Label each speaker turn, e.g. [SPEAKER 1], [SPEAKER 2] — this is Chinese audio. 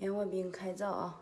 [SPEAKER 1] 莲花冰开灶啊！